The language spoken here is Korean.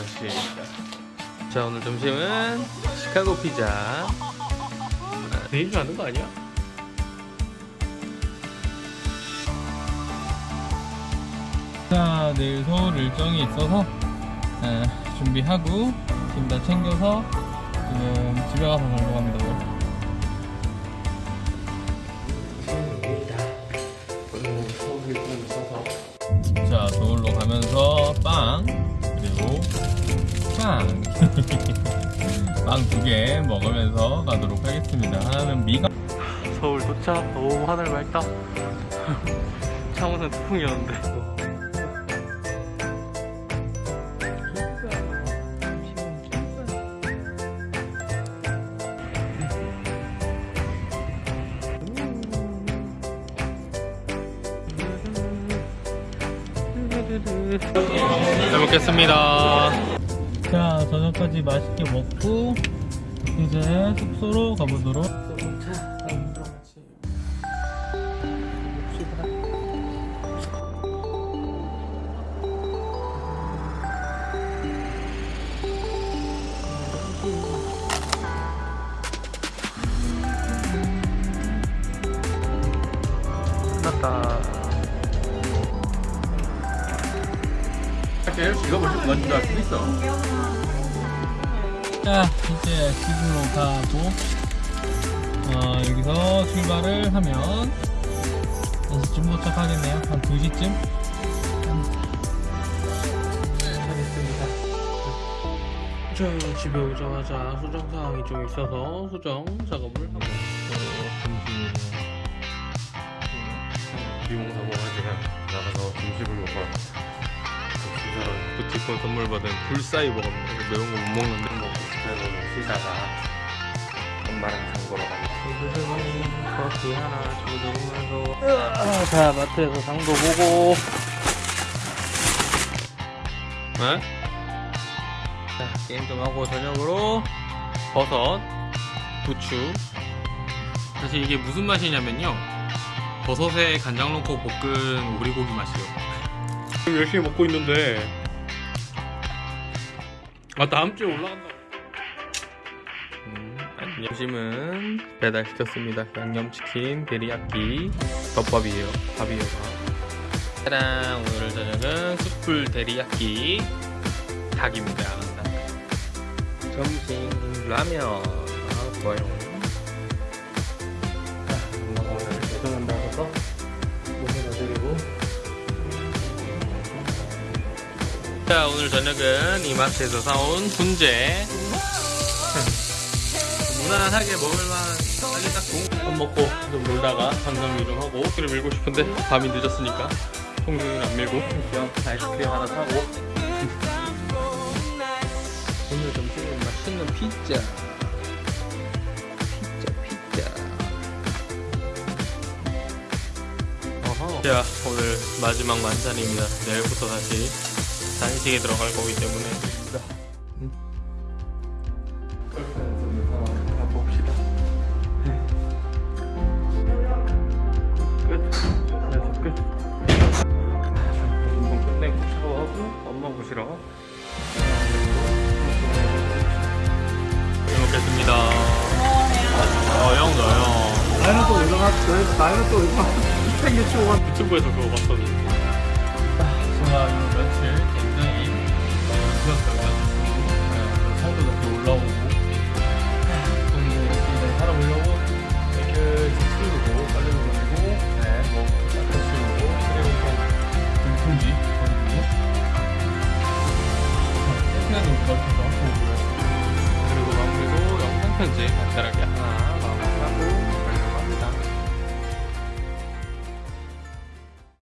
러시입니다. 자 오늘 점심은 시카고 피자. 아, 내일 가는 거 아니야? 자 내일 서울 일정이 있어서 에, 준비하고 짐다 챙겨서 지금 집에 가서 자려고 합니다 빵 빵 두 개 먹으면서 가도록 하겠습니다 하나는 미가 서울 도착. 오 하늘 맑다. 창원은 태풍이었는데. 잘 먹겠습니다. 자 저녁까지 맛있게 먹고 이제 숙소로 가보도록 끝났다. 이거 먼저 먼저 할수 있어. 자 이제 집으로 가고 어, 여기서 출발을 하면 1시쯤 도착하겠네요 한 2시쯤 잘했습니다. 저 집에 오자마자 수정 사항이 좀 있어서 수정 작업을 하고 비용사 먹어야지 나가서 점심을 먹어. 진짜로 부티콘 선물 받은 불사이 먹었는데 매운 거 못 먹는데 먹고 그래서 쉬다가 엄마랑 장 보러 가니까 커피 하나 주문하면서 자 마트에서 장도 보고 네? 자, 게임 좀 하고 저녁으로 버섯, 부추. 사실 이게 무슨 맛이냐면요. 버섯에 간장 넣고 볶은 오리고기 맛이요. 지금 열심히 먹고 있는데. 아, 다음 주에 올라간다. 음, 점심은 배달시켰습니다. 양념치킨, 데리야끼, 덮밥이에요. 밥이에요. 밥. 짜란! 오늘 저녁은 숯불 데리야끼 닭입니다. 닭. 점심 라면. 아, 좋아요. 자, 오늘 저녁은 이마트에서 사온 훈제. 무난하게 먹을만한 빨리 딱밥 먹고 좀 놀다가 관광 좀 하고 길을 밀고 싶은데 밤이 늦었으니까 통증은 안 밀고 그냥 아이스크림 하나 사고. 오늘 점심은 맛있는 피자. 피자 피자. 어허. 자 오늘 마지막 만찬입니다. 내일부터 다시 단식에 들어갈 거기 때문에. 음. 가봅시다 끝 그래서 끝 운동 끝내고 샤워하고 밥 먹으시러 잘 먹겠습니다. 어 형도 형. 나이는 또 얼마나 또 얼마나 생겼죠 유튜브에서 그거 봤었는데 제가 이 며칠 어, 좋았어요. 살도 다시 올라오고 좀 이렇게 살아보려고 깨끗이 치우고 빨래도 돌리고 네뭐 닦아 치우고 그리고 또 물통지 버리고 깨끗하게 옷 같은 거 하고 그리고 마무리로 영상 편집 간단하게